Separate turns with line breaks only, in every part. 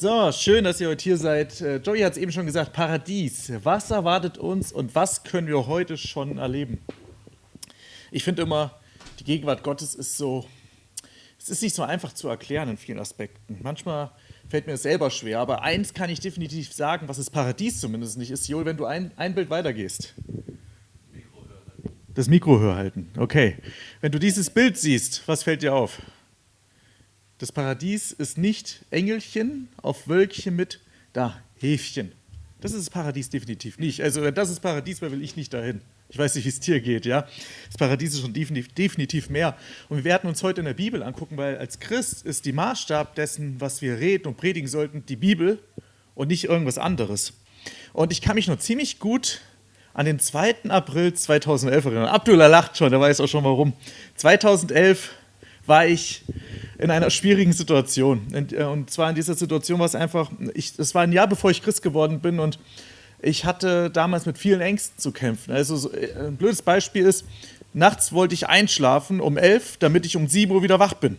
So, schön, dass ihr heute hier seid. Äh, Joey hat es eben schon gesagt, Paradies. Was erwartet uns und was können wir heute schon erleben? Ich finde immer, die Gegenwart Gottes ist so, es ist nicht so einfach zu erklären in vielen Aspekten. Manchmal fällt mir es selber schwer, aber eins kann ich definitiv sagen, was das Paradies zumindest nicht ist, Joel, wenn du ein, ein Bild weitergehst. Das Mikro höher halten, okay. Wenn du dieses Bild siehst, was fällt dir auf? Das Paradies ist nicht Engelchen auf Wölkchen mit da Häfchen. Das ist das Paradies definitiv nicht. Also wenn das ist Paradies, wer will ich nicht dahin. Ich weiß nicht, wie es dir geht, ja. Das Paradies ist schon definitiv mehr. Und wir werden uns heute in der Bibel angucken, weil als Christ ist die Maßstab dessen, was wir reden und predigen sollten, die Bibel und nicht irgendwas anderes. Und ich kann mich noch ziemlich gut an den 2. April 2011 erinnern. Abdullah lacht schon, der weiß auch schon warum. 2011 war ich in einer schwierigen Situation. Und, äh, und zwar in dieser Situation war es einfach, es war ein Jahr bevor ich Christ geworden bin und ich hatte damals mit vielen Ängsten zu kämpfen. Also so, äh, ein blödes Beispiel ist, nachts wollte ich einschlafen um elf, damit ich um sieben Uhr wieder wach bin.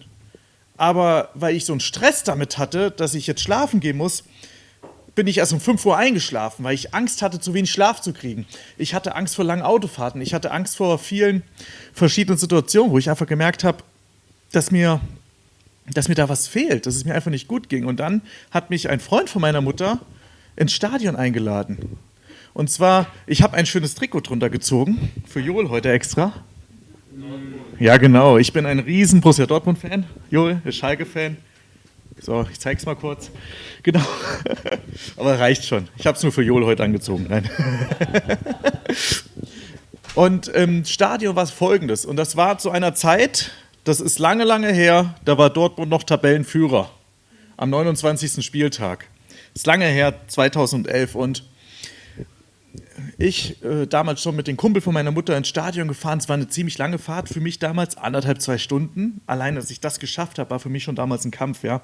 Aber weil ich so einen Stress damit hatte, dass ich jetzt schlafen gehen muss, bin ich erst um 5 Uhr eingeschlafen, weil ich Angst hatte, zu wenig Schlaf zu kriegen. Ich hatte Angst vor langen Autofahrten. Ich hatte Angst vor vielen verschiedenen Situationen, wo ich einfach gemerkt habe, dass mir dass mir da was fehlt, dass es mir einfach nicht gut ging. Und dann hat mich ein Freund von meiner Mutter ins Stadion eingeladen. Und zwar, ich habe ein schönes Trikot drunter gezogen, für Joel heute extra. Ja, genau. Ich bin ein riesen Borussia Dortmund-Fan. Joel ist Schalke-Fan. So, ich zeige es mal kurz. Genau. Aber reicht schon. Ich habe es nur für Joel heute angezogen. Nein. Und im ähm, Stadion war es folgendes. Und das war zu einer Zeit, das ist lange, lange her, da war Dortmund noch Tabellenführer am 29. Spieltag. Ist lange her, 2011. Und ich äh, damals schon mit dem Kumpel von meiner Mutter ins Stadion gefahren. Es war eine ziemlich lange Fahrt für mich damals, anderthalb, zwei Stunden. Allein, dass ich das geschafft habe, war für mich schon damals ein Kampf, ja.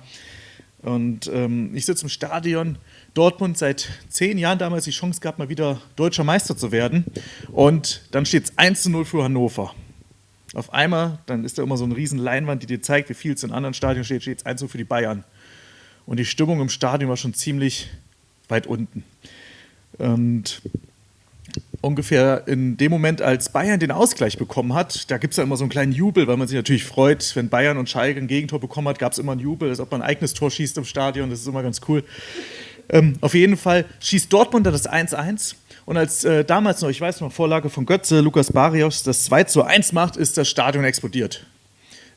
Und ähm, ich sitze im Stadion. Dortmund seit zehn Jahren damals die Chance gehabt, mal wieder deutscher Meister zu werden. Und dann steht es 1 zu 0 für Hannover. Auf einmal, dann ist da immer so eine riesen Leinwand, die dir zeigt, wie viel es in anderen Stadien steht, steht es 1 für die Bayern. Und die Stimmung im Stadion war schon ziemlich weit unten. Und ungefähr in dem Moment, als Bayern den Ausgleich bekommen hat, da gibt es ja immer so einen kleinen Jubel, weil man sich natürlich freut, wenn Bayern und Schalke ein Gegentor bekommen hat, gab es immer einen Jubel, als ob man ein eigenes Tor schießt im Stadion, das ist immer ganz cool. Ähm, auf jeden Fall schießt Dortmund das 1-1 und als äh, damals noch, ich weiß noch, Vorlage von Götze, Lukas Barrios, das 2 zu 1 macht, ist das Stadion explodiert.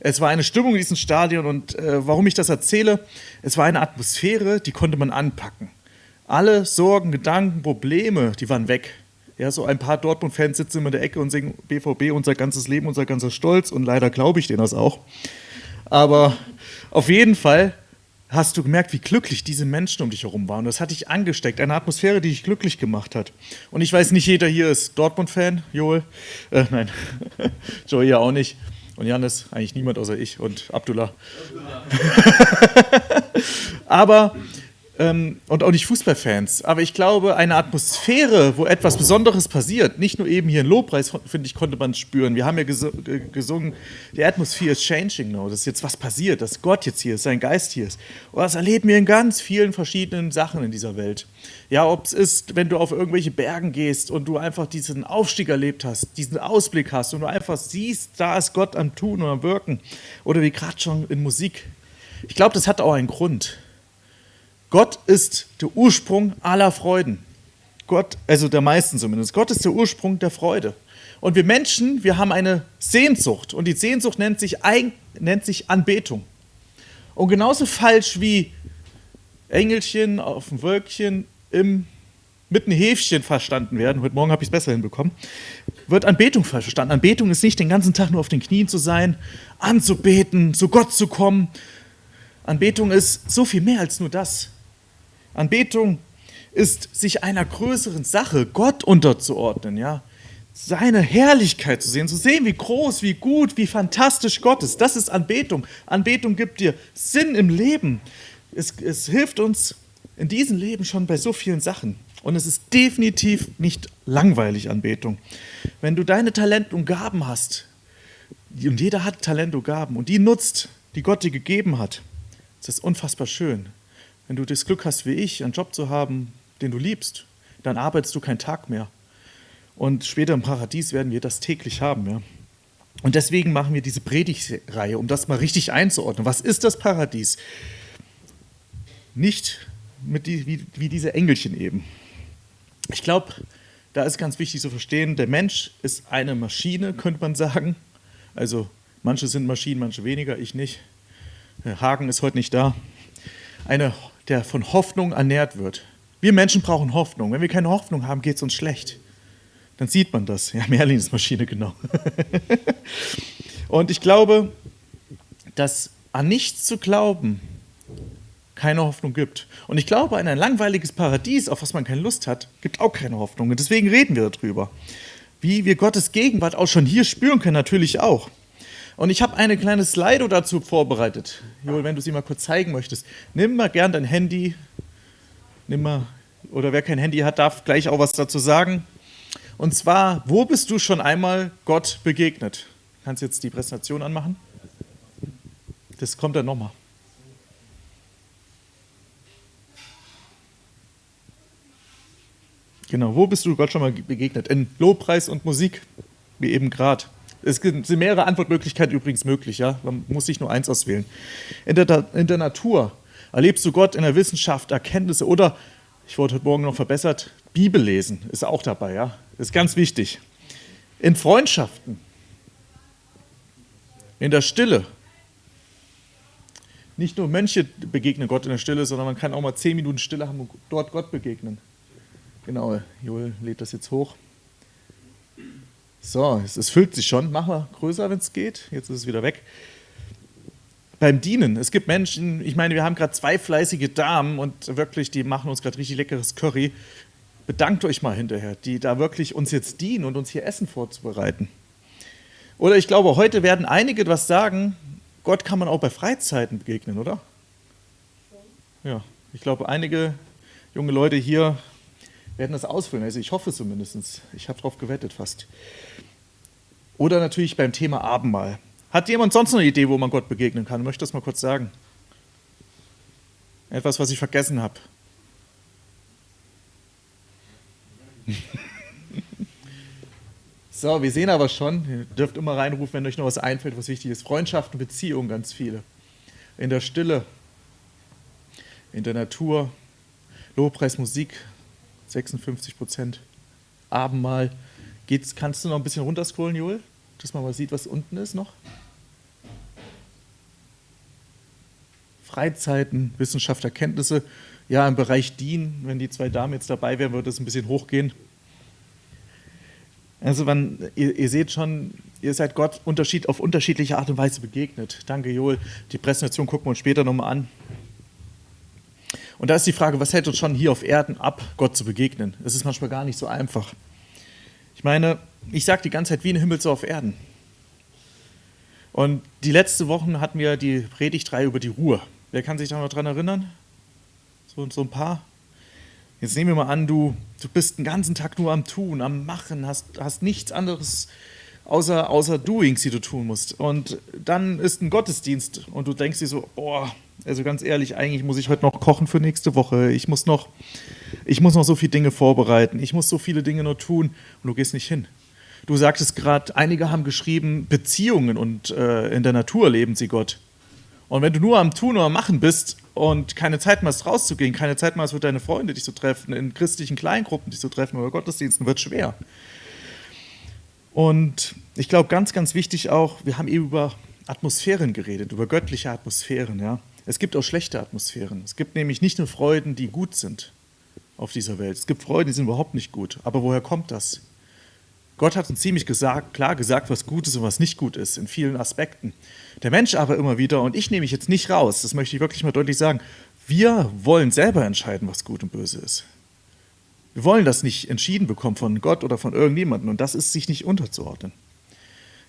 Es war eine Stimmung in diesem Stadion und äh, warum ich das erzähle, es war eine Atmosphäre, die konnte man anpacken. Alle Sorgen, Gedanken, Probleme, die waren weg. Ja, so ein paar Dortmund-Fans sitzen immer in der Ecke und singen BVB, unser ganzes Leben, unser ganzer Stolz und leider glaube ich denen das auch. Aber auf jeden Fall hast du gemerkt, wie glücklich diese Menschen um dich herum waren. Das hat dich angesteckt, eine Atmosphäre, die dich glücklich gemacht hat. Und ich weiß, nicht jeder hier ist Dortmund-Fan, Joel. Äh, nein, Joey ja auch nicht. Und Janis, eigentlich niemand außer ich und Abdullah. Aber ähm, und auch nicht Fußballfans. Aber ich glaube, eine Atmosphäre, wo etwas Besonderes passiert, nicht nur eben hier in Lobpreis, finde ich, konnte man spüren. Wir haben ja ges gesungen, the atmosphere is changing now. Das ist jetzt was passiert, dass Gott jetzt hier ist, sein Geist hier ist. Und das erleben wir in ganz vielen verschiedenen Sachen in dieser Welt. Ja, ob es ist, wenn du auf irgendwelche Bergen gehst und du einfach diesen Aufstieg erlebt hast, diesen Ausblick hast und du einfach siehst, da ist Gott am Tun und am Wirken. Oder wie gerade schon in Musik. Ich glaube, das hat auch einen Grund. Gott ist der Ursprung aller Freuden. Gott, also der meisten zumindest. Gott ist der Ursprung der Freude. Und wir Menschen, wir haben eine Sehnsucht. Und die Sehnsucht nennt sich, nennt sich Anbetung. Und genauso falsch wie Engelchen auf dem Wölkchen im, mit einem Häfchen verstanden werden, heute Morgen habe ich es besser hinbekommen, wird Anbetung falsch verstanden. Anbetung ist nicht den ganzen Tag nur auf den Knien zu sein, anzubeten, zu Gott zu kommen. Anbetung ist so viel mehr als nur das. Anbetung ist, sich einer größeren Sache, Gott unterzuordnen, ja. Seine Herrlichkeit zu sehen, zu sehen, wie groß, wie gut, wie fantastisch Gott ist. Das ist Anbetung. Anbetung gibt dir Sinn im Leben. Es, es hilft uns in diesem Leben schon bei so vielen Sachen. Und es ist definitiv nicht langweilig, Anbetung. Wenn du deine Talente und Gaben hast, und jeder hat Talente und Gaben, und die nutzt, die Gott dir gegeben hat, das ist unfassbar schön. Wenn du das Glück hast wie ich, einen Job zu haben, den du liebst, dann arbeitest du keinen Tag mehr. Und später im Paradies werden wir das täglich haben. Ja? Und deswegen machen wir diese Predigtreihe, um das mal richtig einzuordnen. Was ist das Paradies? Nicht mit die, wie, wie diese Engelchen eben. Ich glaube, da ist ganz wichtig zu verstehen, der Mensch ist eine Maschine, könnte man sagen. Also manche sind Maschinen, manche weniger, ich nicht. Hagen ist heute nicht da. Eine, der von Hoffnung ernährt wird. Wir Menschen brauchen Hoffnung. Wenn wir keine Hoffnung haben, geht es uns schlecht. Dann sieht man das. Ja, Merlin ist Maschine, genau. Und ich glaube, dass an nichts zu glauben keine Hoffnung gibt. Und ich glaube, an ein langweiliges Paradies, auf was man keine Lust hat, gibt auch keine Hoffnung. Und deswegen reden wir darüber. Wie wir Gottes Gegenwart auch schon hier spüren können, natürlich auch. Und ich habe eine kleine Slido dazu vorbereitet. Joel, wenn du sie mal kurz zeigen möchtest. Nimm mal gern dein Handy. Nimm mal, oder wer kein Handy hat, darf gleich auch was dazu sagen. Und zwar, wo bist du schon einmal Gott begegnet? Kannst jetzt die Präsentation anmachen? Das kommt dann nochmal. Genau, wo bist du Gott schon mal begegnet? In Lobpreis und Musik, wie eben gerade. Es sind mehrere Antwortmöglichkeiten übrigens möglich, ja. Man muss sich nur eins auswählen. In der, in der Natur erlebst du Gott in der Wissenschaft, Erkenntnisse oder, ich wurde heute Morgen noch verbessert, Bibel lesen ist auch dabei, ja. Ist ganz wichtig. In Freundschaften, in der Stille. Nicht nur Mönche begegnen Gott in der Stille, sondern man kann auch mal zehn Minuten Stille haben und dort Gott begegnen. Genau, Joel lädt das jetzt hoch. So, es, es füllt sich schon. Mach mal größer, wenn es geht. Jetzt ist es wieder weg. Beim Dienen. Es gibt Menschen, ich meine, wir haben gerade zwei fleißige Damen und wirklich, die machen uns gerade richtig leckeres Curry. Bedankt euch mal hinterher, die da wirklich uns jetzt dienen und uns hier Essen vorzubereiten. Oder ich glaube, heute werden einige etwas sagen, Gott kann man auch bei Freizeiten begegnen, oder? Ja, ich glaube, einige junge Leute hier werden das ausfüllen. Also ich hoffe zumindest. Ich habe darauf gewettet fast. Oder natürlich beim Thema Abendmahl. Hat jemand sonst noch eine Idee, wo man Gott begegnen kann? Ich möchte das mal kurz sagen. Etwas, was ich vergessen habe. so, wir sehen aber schon, ihr dürft immer reinrufen, wenn euch noch was einfällt, was wichtig ist. Freundschaften, Beziehungen, ganz viele. In der Stille, in der Natur, Lobpreis, Musik, 56 Prozent. Abendmahl. Geht's, kannst du noch ein bisschen runterscrollen, Joel? Dass man mal sieht, was unten ist noch. Freizeiten, Wissenschaft, Erkenntnisse. Ja, im Bereich DIN, wenn die zwei Damen jetzt dabei wären, würde es ein bisschen hochgehen. Also man, ihr, ihr, seht schon, ihr seid Gott Unterschied, auf unterschiedliche Art und Weise begegnet. Danke, Joel. Die Präsentation gucken wir uns später nochmal an. Und da ist die Frage, was hält uns schon hier auf Erden ab, Gott zu begegnen? Das ist manchmal gar nicht so einfach. Ich meine, ich sage die ganze Zeit, wie ein Himmel so auf Erden. Und die letzten Wochen hatten wir die Predigtreihe über die Ruhe. Wer kann sich da noch dran erinnern? So, so ein paar? Jetzt nehmen wir mal an, du, du bist den ganzen Tag nur am Tun, am Machen, hast, hast nichts anderes außer, außer Doings, die du tun musst. Und dann ist ein Gottesdienst und du denkst dir so, boah, also ganz ehrlich, eigentlich muss ich heute noch kochen für nächste Woche. Ich muss noch, ich muss noch so viele Dinge vorbereiten. Ich muss so viele Dinge noch tun und du gehst nicht hin. Du sagtest gerade, einige haben geschrieben, Beziehungen und äh, in der Natur leben sie Gott. Und wenn du nur am Tun oder Machen bist und keine Zeit mehr hast, rauszugehen, keine Zeit mehr hast, für deine Freunde dich zu treffen, in christlichen Kleingruppen dich zu treffen oder Gottesdiensten, wird schwer. Und ich glaube, ganz, ganz wichtig auch, wir haben eben über Atmosphären geredet, über göttliche Atmosphären. Ja. Es gibt auch schlechte Atmosphären. Es gibt nämlich nicht nur Freuden, die gut sind auf dieser Welt. Es gibt Freuden, die sind überhaupt nicht gut. Aber woher kommt das? Gott hat uns ziemlich gesagt, klar gesagt, was gut ist und was nicht gut ist, in vielen Aspekten. Der Mensch aber immer wieder, und ich nehme mich jetzt nicht raus, das möchte ich wirklich mal deutlich sagen, wir wollen selber entscheiden, was gut und böse ist. Wir wollen das nicht entschieden bekommen von Gott oder von irgendjemandem und das ist sich nicht unterzuordnen.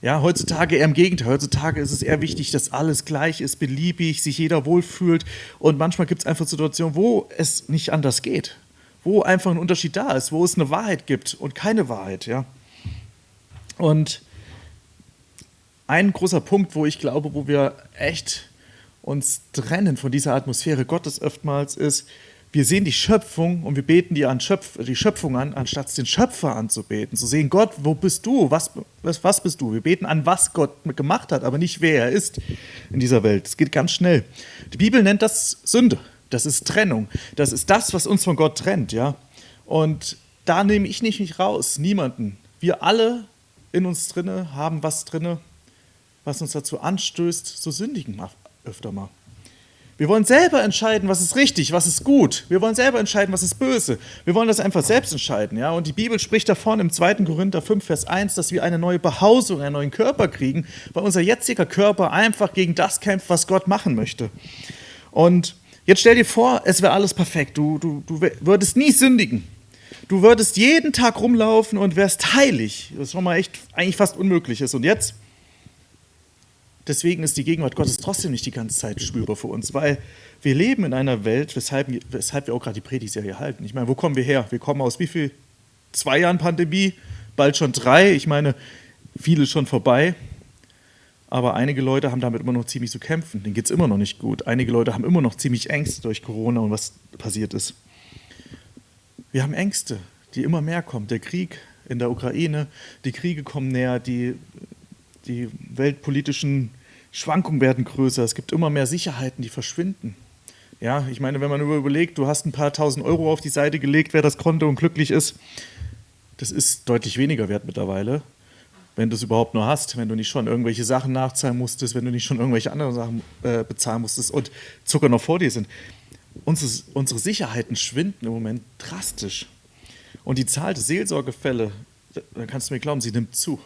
Ja, heutzutage eher im Gegenteil. Heutzutage ist es eher wichtig, dass alles gleich ist, beliebig, sich jeder wohlfühlt. Und manchmal gibt es einfach Situationen, wo es nicht anders geht. Wo einfach ein Unterschied da ist, wo es eine Wahrheit gibt und keine Wahrheit. Ja. Und ein großer Punkt, wo ich glaube, wo wir echt uns trennen von dieser Atmosphäre Gottes oftmals ist, wir sehen die Schöpfung und wir beten die, an Schöpf die Schöpfung an, anstatt den Schöpfer anzubeten. Zu sehen, Gott, wo bist du? Was, was, was bist du? Wir beten an, was Gott gemacht hat, aber nicht wer er ist in dieser Welt. Es geht ganz schnell. Die Bibel nennt das Sünde. Das ist Trennung. Das ist das, was uns von Gott trennt. Ja? Und da nehme ich nicht mich raus, niemanden. Wir alle in uns drinne haben was drinne, was uns dazu anstößt, zu sündigen öfter mal. Wir wollen selber entscheiden, was ist richtig, was ist gut. Wir wollen selber entscheiden, was ist böse. Wir wollen das einfach selbst entscheiden. Ja? Und die Bibel spricht davon im 2. Korinther 5, Vers 1, dass wir eine neue Behausung, einen neuen Körper kriegen, weil unser jetziger Körper einfach gegen das kämpft, was Gott machen möchte. Und jetzt stell dir vor, es wäre alles perfekt. Du, du, du würdest nie sündigen. Du würdest jeden Tag rumlaufen und wärst heilig. Das ist schon mal echt eigentlich fast unmöglich. Und jetzt Deswegen ist die Gegenwart Gottes trotzdem nicht die ganze Zeit spürbar für uns, weil wir leben in einer Welt, weshalb, weshalb wir auch gerade die Predigtserie halten. Ich meine, wo kommen wir her? Wir kommen aus wie viel? Zwei Jahren Pandemie, bald schon drei. Ich meine, viele schon vorbei. Aber einige Leute haben damit immer noch ziemlich zu kämpfen. Denen geht es immer noch nicht gut. Einige Leute haben immer noch ziemlich Ängste durch Corona und was passiert ist. Wir haben Ängste, die immer mehr kommen. Der Krieg in der Ukraine, die Kriege kommen näher, die, die weltpolitischen Schwankungen werden größer, es gibt immer mehr Sicherheiten, die verschwinden. Ja, ich meine, wenn man überlegt, du hast ein paar tausend Euro auf die Seite gelegt, wer das konnte und glücklich ist, das ist deutlich weniger wert mittlerweile, wenn du es überhaupt nur hast, wenn du nicht schon irgendwelche Sachen nachzahlen musstest, wenn du nicht schon irgendwelche anderen Sachen äh, bezahlen musstest und Zucker noch vor dir sind. Unsere, unsere Sicherheiten schwinden im Moment drastisch. Und die Zahl der Seelsorgefälle, da kannst du mir glauben, sie nimmt zu.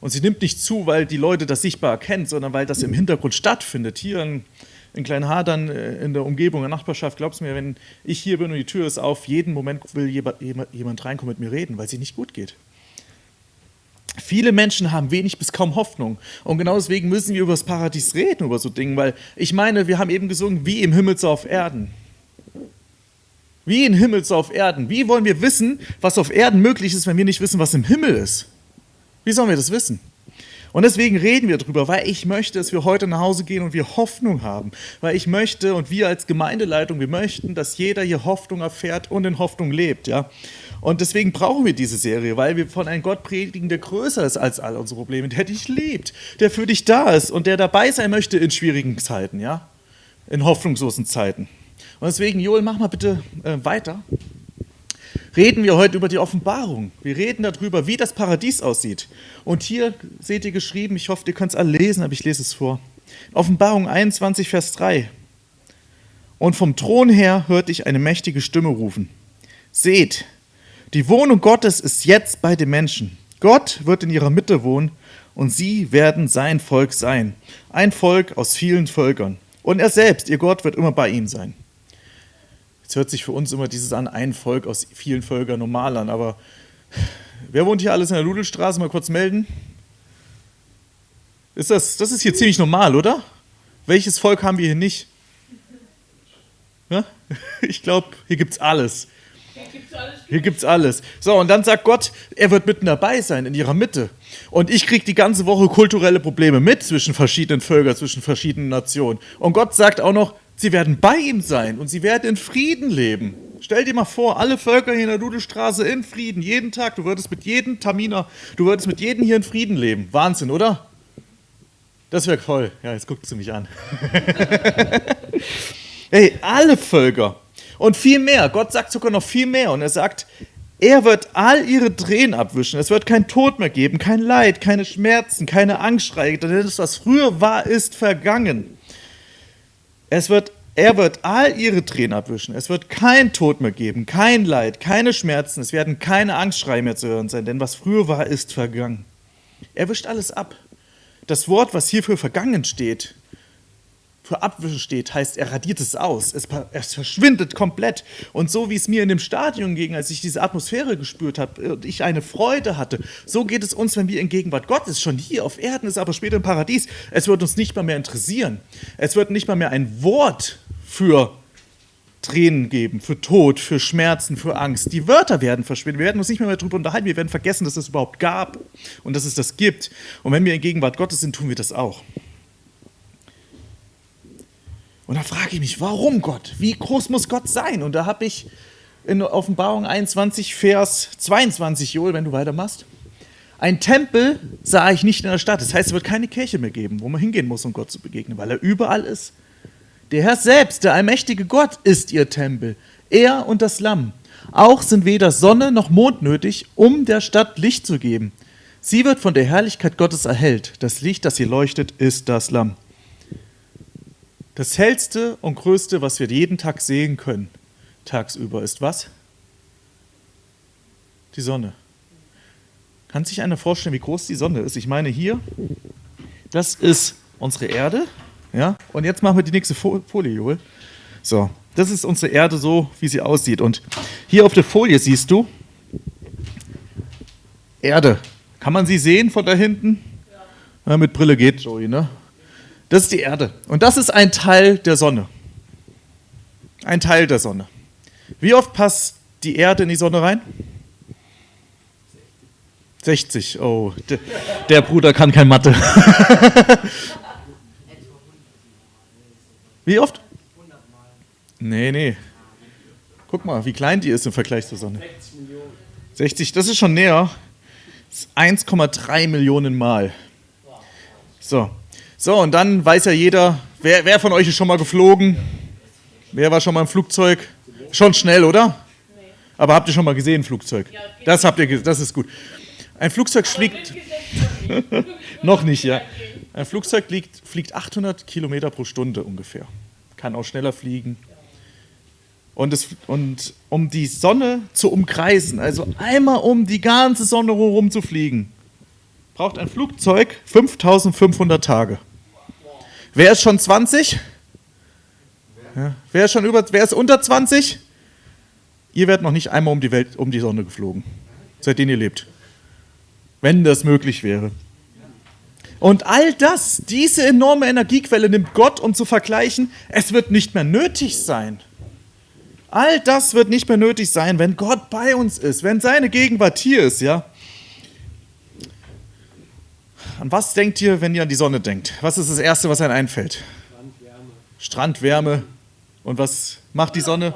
Und sie nimmt nicht zu, weil die Leute das sichtbar erkennen, sondern weil das im Hintergrund stattfindet. Hier in, in Kleinhadern, äh, in der Umgebung, in der Nachbarschaft, glaubst mir, wenn ich hier bin und die Tür ist auf, jeden Moment will jemand reinkommen mit mir reden, weil es nicht gut geht. Viele Menschen haben wenig bis kaum Hoffnung. Und genau deswegen müssen wir über das Paradies reden, über so Dinge, weil ich meine, wir haben eben gesungen, wie im Himmel so auf Erden. Wie im Himmel so auf Erden. Wie wollen wir wissen, was auf Erden möglich ist, wenn wir nicht wissen, was im Himmel ist? Wie sollen wir das wissen? Und deswegen reden wir darüber, weil ich möchte, dass wir heute nach Hause gehen und wir Hoffnung haben. Weil ich möchte und wir als Gemeindeleitung, wir möchten, dass jeder hier Hoffnung erfährt und in Hoffnung lebt. Ja? Und deswegen brauchen wir diese Serie, weil wir von einem Gott predigen, der größer ist als all unsere Probleme, der dich liebt, der für dich da ist und der dabei sein möchte in schwierigen Zeiten, ja? in hoffnungslosen Zeiten. Und deswegen, Joel, mach mal bitte äh, weiter reden wir heute über die Offenbarung. Wir reden darüber, wie das Paradies aussieht. Und hier seht ihr geschrieben, ich hoffe, ihr könnt es alle lesen, aber ich lese es vor. Offenbarung 21, Vers 3. Und vom Thron her hörte ich eine mächtige Stimme rufen. Seht, die Wohnung Gottes ist jetzt bei den Menschen. Gott wird in ihrer Mitte wohnen und sie werden sein Volk sein. Ein Volk aus vielen Völkern. Und er selbst, ihr Gott, wird immer bei ihnen sein. Jetzt hört sich für uns immer dieses an, ein Volk aus vielen Völkern normal an, aber wer wohnt hier alles in der Ludelstraße? Mal kurz melden. Ist das, das ist hier ziemlich normal, oder? Welches Volk haben wir hier nicht? Ja? Ich glaube, hier gibt es alles. Hier gibt es alles. So, und dann sagt Gott, er wird mitten dabei sein, in ihrer Mitte. Und ich kriege die ganze Woche kulturelle Probleme mit zwischen verschiedenen Völkern, zwischen verschiedenen Nationen. Und Gott sagt auch noch, Sie werden bei ihm sein und sie werden in Frieden leben. Stell dir mal vor, alle Völker hier in der Dudelstraße in Frieden, jeden Tag. Du würdest mit jedem Taminer, du würdest mit jedem hier in Frieden leben. Wahnsinn, oder? Das wäre toll. Ja, jetzt guckt sie mich an. hey, alle Völker. Und viel mehr. Gott sagt sogar noch viel mehr. Und er sagt, er wird all ihre Tränen abwischen. Es wird kein Tod mehr geben, kein Leid, keine Schmerzen, keine Angstschreie. Denn das, was früher war, ist vergangen. Es wird, er wird all ihre Tränen abwischen. Es wird kein Tod mehr geben, kein Leid, keine Schmerzen. Es werden keine Angstschreie mehr zu hören sein, denn was früher war, ist vergangen. Er wischt alles ab. Das Wort, was hier für vergangen steht, für Abwischen steht, heißt, er radiert es aus. Es, es, verschwindet komplett. Und so wie es mir in dem Stadion ging, als ich diese Atmosphäre gespürt habe und ich eine Freude hatte, so geht es uns, wenn wir in Gegenwart Gottes, schon hier auf Erden ist, aber später im Paradies, es wird uns nicht mal mehr interessieren. Es wird nicht mal mehr ein Wort für Tränen geben, für Tod, für Schmerzen, für Angst. Die Wörter werden verschwinden. Wir werden uns nicht mehr, mehr darüber unterhalten. Wir werden vergessen, dass es überhaupt gab und dass es das gibt. Und wenn wir in Gegenwart Gottes sind, tun wir das auch. Und da frage ich mich, warum Gott? Wie groß muss Gott sein? Und da habe ich in Offenbarung 21, Vers 22, Joel, wenn du weitermachst, ein Tempel sah ich nicht in der Stadt. Das heißt, es wird keine Kirche mehr geben, wo man hingehen muss, um Gott zu begegnen, weil er überall ist. Der Herr selbst, der allmächtige Gott, ist ihr Tempel. Er und das Lamm. Auch sind weder Sonne noch Mond nötig, um der Stadt Licht zu geben. Sie wird von der Herrlichkeit Gottes erhellt. Das Licht, das ihr leuchtet, ist das Lamm. Das hellste und größte, was wir jeden Tag sehen können, tagsüber, ist was? Die Sonne. Kann sich einer vorstellen, wie groß die Sonne ist? Ich meine hier, das ist unsere Erde. Ja? Und jetzt machen wir die nächste Folie, Joel. So, das ist unsere Erde so, wie sie aussieht. Und hier auf der Folie siehst du Erde. Kann man sie sehen von da hinten? Ja. Ja, mit Brille geht, Joey, ne? Das ist die Erde. Und das ist ein Teil der Sonne. Ein Teil der Sonne. Wie oft passt die Erde in die Sonne rein? 60. Oh, der, der Bruder kann kein Mathe. Wie oft? Nee, nee. Guck mal, wie klein die ist im Vergleich zur Sonne. 60, das ist schon näher. 1,3 Millionen Mal. So. So, und dann weiß ja jeder, wer, wer von euch ist schon mal geflogen? Wer war schon mal im Flugzeug? Schon schnell, oder? Aber habt ihr schon mal gesehen, Flugzeug? Das habt ihr gesehen, das ist gut. Ein Flugzeug fliegt. noch nicht, ja. Ein Flugzeug fliegt, fliegt 800 Kilometer pro Stunde ungefähr. Kann auch schneller fliegen. Und, es, und um die Sonne zu umkreisen, also einmal um die ganze Sonne herum zu fliegen, braucht ein Flugzeug 5500 Tage. Wer ist schon 20? Ja. Wer, ist schon über, wer ist unter 20? Ihr werdet noch nicht einmal um die Welt, um die Sonne geflogen, seitdem ihr lebt. Wenn das möglich wäre. Und all das, diese enorme Energiequelle nimmt Gott, um zu vergleichen, es wird nicht mehr nötig sein. All das wird nicht mehr nötig sein, wenn Gott bei uns ist, wenn seine Gegenwart hier ist, ja. An was denkt ihr, wenn ihr an die Sonne denkt? Was ist das Erste, was einem einfällt? Strandwärme. Strandwärme. Und was macht die Sonne?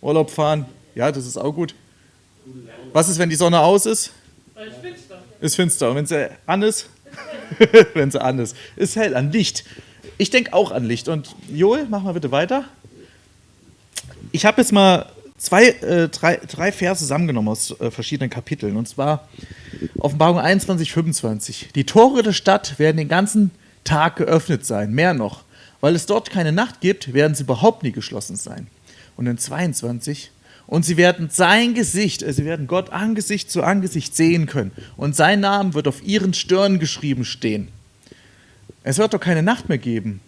Urlaub fahren. Ja, das ist auch gut. Was ist, wenn die Sonne aus ist? Ist finster. Ist finster. Und wenn sie an ist? wenn sie an ist. Ist hell, an Licht. Ich denke auch an Licht. Und Joel, mach mal bitte weiter. Ich habe jetzt mal zwei, äh, drei, drei Verse zusammengenommen aus äh, verschiedenen Kapiteln. Und zwar Offenbarung 21, 25. Die Tore der Stadt werden den ganzen Tag geöffnet sein, mehr noch. Weil es dort keine Nacht gibt, werden sie überhaupt nie geschlossen sein. Und in 22, und sie werden sein Gesicht, also sie werden Gott Angesicht zu Angesicht sehen können. Und sein Name wird auf ihren Stirn geschrieben stehen. Es wird doch keine Nacht mehr geben,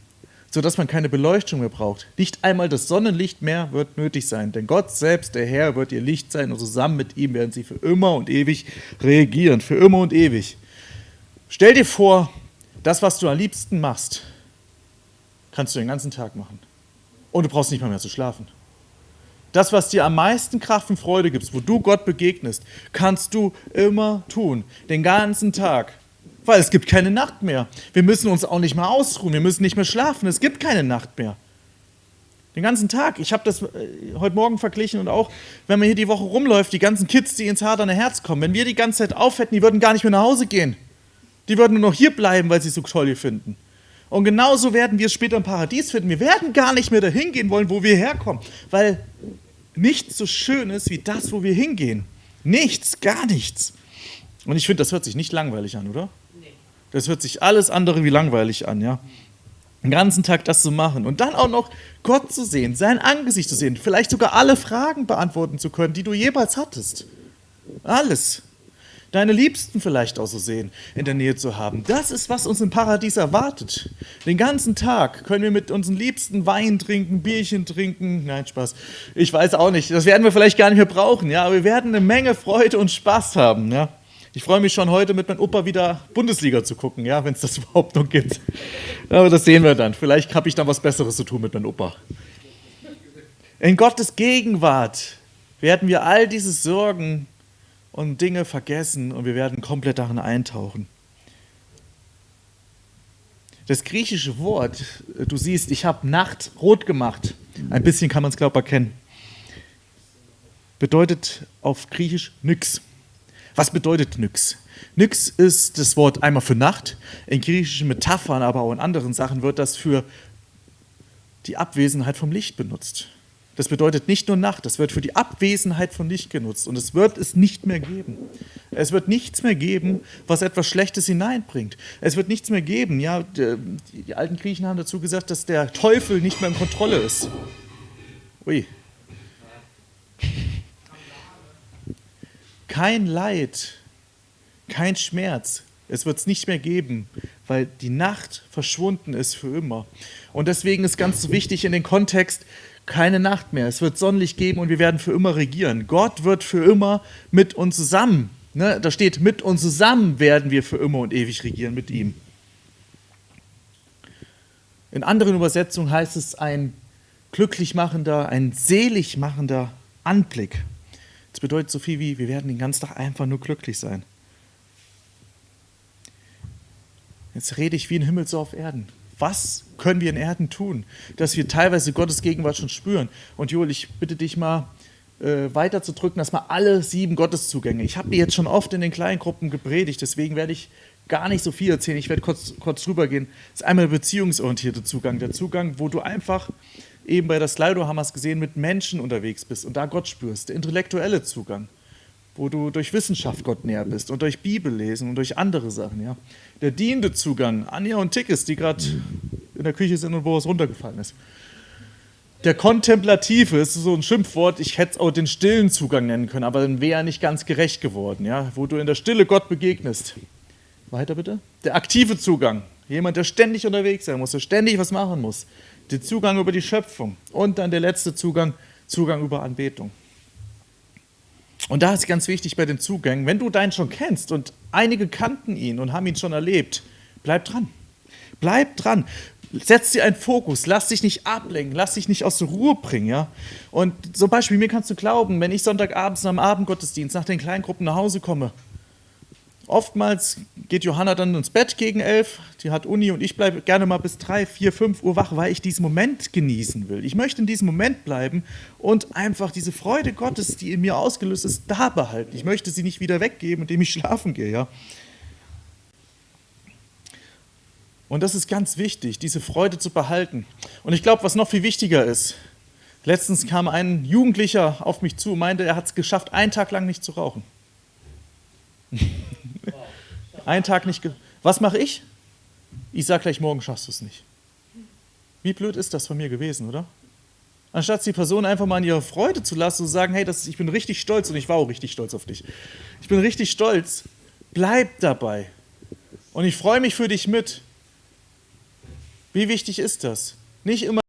sodass man keine Beleuchtung mehr braucht. Nicht einmal das Sonnenlicht mehr wird nötig sein, denn Gott selbst, der Herr, wird ihr Licht sein und zusammen mit ihm werden sie für immer und ewig regieren, für immer und ewig. Stell dir vor, das, was du am liebsten machst, kannst du den ganzen Tag machen. Und du brauchst nicht mal mehr zu schlafen. Das, was dir am meisten Kraft und Freude gibt, wo du Gott begegnest, kannst du immer tun, den ganzen Tag. Weil es gibt keine Nacht mehr. Wir müssen uns auch nicht mehr ausruhen, wir müssen nicht mehr schlafen, es gibt keine Nacht mehr. Den ganzen Tag. Ich habe das äh, heute Morgen verglichen und auch, wenn man hier die Woche rumläuft, die ganzen Kids, die ins haderne Herz kommen, wenn wir die ganze Zeit aufhätten, die würden gar nicht mehr nach Hause gehen. Die würden nur noch hier bleiben, weil sie es so toll hier finden. Und genauso werden wir es später im Paradies finden. Wir werden gar nicht mehr dahin gehen wollen, wo wir herkommen, weil nichts so schön ist wie das, wo wir hingehen. Nichts, gar nichts. Und ich finde, das hört sich nicht langweilig an, oder? Das hört sich alles andere wie langweilig an, ja. Den ganzen Tag das zu machen und dann auch noch Gott zu sehen, sein Angesicht zu sehen, vielleicht sogar alle Fragen beantworten zu können, die du jemals hattest. Alles deine Liebsten vielleicht auch so sehen, in der Nähe zu haben. Das ist, was uns im Paradies erwartet. Den ganzen Tag können wir mit unseren Liebsten Wein trinken, Bierchen trinken. Nein, Spaß. Ich weiß auch nicht. Das werden wir vielleicht gar nicht mehr brauchen, ja, aber wir werden eine Menge Freude und Spaß haben, ja. Ich freue mich schon heute mit meinem Opa wieder Bundesliga zu gucken, ja, wenn es das überhaupt noch gibt. Aber das sehen wir dann. Vielleicht habe ich dann was Besseres zu tun mit meinem Opa. In Gottes Gegenwart werden wir all diese Sorgen und Dinge vergessen und wir werden komplett darin eintauchen. Das griechische Wort, du siehst, ich habe Nacht rot gemacht. Ein bisschen kann man es, glaube ich, erkennen. Bedeutet auf Griechisch nix. Was bedeutet nix? Nix ist das Wort einmal für Nacht. In griechischen Metaphern, aber auch in anderen Sachen wird das für die Abwesenheit vom Licht benutzt. Das bedeutet nicht nur Nacht, das wird für die Abwesenheit von Licht genutzt und es wird es nicht mehr geben. Es wird nichts mehr geben, was etwas Schlechtes hineinbringt. Es wird nichts mehr geben. Ja, die alten Griechen haben dazu gesagt, dass der Teufel nicht mehr in Kontrolle ist. Ui. Kein Leid, kein Schmerz, es wird es nicht mehr geben, weil die Nacht verschwunden ist für immer. Und deswegen ist ganz wichtig in den Kontext, keine Nacht mehr. Es wird Sonnenlicht geben und wir werden für immer regieren. Gott wird für immer mit uns zusammen. Ne? Da steht, mit uns zusammen werden wir für immer und ewig regieren mit ihm. In anderen Übersetzungen heißt es ein glücklich machender, ein selig machender Anblick. Das bedeutet so viel wie, wir werden den ganzen Tag einfach nur glücklich sein. Jetzt rede ich wie ein Himmel so auf Erden. Was können wir in Erden tun, dass wir teilweise Gottes Gegenwart schon spüren? Und Joel, ich bitte dich mal äh, weiter zu drücken, dass mal alle sieben Gotteszugänge. Ich habe dir jetzt schon oft in den kleinen Gruppen gepredigt, deswegen werde ich gar nicht so viel erzählen. Ich werde kurz, kurz drüber gehen. Das ist einmal der beziehungsorientierte Zugang. Der Zugang, wo du einfach eben bei der Slido haben gesehen, mit Menschen unterwegs bist und da Gott spürst. Der intellektuelle Zugang wo du durch Wissenschaft Gott näher bist und durch Bibellesen und durch andere Sachen. Ja. Der dienende Zugang, Anja und Tickes, die gerade in der Küche sind und wo es runtergefallen ist. Der kontemplative ist so ein Schimpfwort, ich hätte es auch den stillen Zugang nennen können, aber dann wäre er nicht ganz gerecht geworden, ja, wo du in der Stille Gott begegnest. Weiter bitte. Der aktive Zugang, jemand, der ständig unterwegs sein muss, der ständig was machen muss. Der Zugang über die Schöpfung und dann der letzte Zugang, Zugang über Anbetung. Und da ist ganz wichtig bei den Zugängen, wenn du deinen schon kennst und einige kannten ihn und haben ihn schon erlebt, bleib dran. Bleib dran. Setz dir einen Fokus, lass dich nicht ablenken, lass dich nicht aus der Ruhe bringen. Ja? Und zum Beispiel, mir kannst du glauben, wenn ich Sonntagabends am Abendgottesdienst nach den Kleingruppen nach Hause komme Oftmals geht Johanna dann ins Bett gegen elf, die hat Uni und ich bleibe gerne mal bis drei, vier, fünf Uhr wach, weil ich diesen Moment genießen will. Ich möchte in diesem Moment bleiben und einfach diese Freude Gottes, die in mir ausgelöst ist, da behalten. Ich möchte sie nicht wieder weggeben, indem ich schlafen gehe. Ja? Und das ist ganz wichtig, diese Freude zu behalten. Und ich glaube, was noch viel wichtiger ist, letztens kam ein Jugendlicher auf mich zu und meinte, er hat es geschafft, einen Tag lang nicht zu rauchen. Einen Tag nicht. Was mache ich? Ich sage gleich, morgen schaffst du es nicht. Wie blöd ist das von mir gewesen, oder? Anstatt die Person einfach mal in ihre Freude zu lassen und zu sagen, hey, das, ich bin richtig stolz und ich war auch richtig stolz auf dich. Ich bin richtig stolz. Bleib dabei. Und ich freue mich für dich mit. Wie wichtig ist das? Nicht immer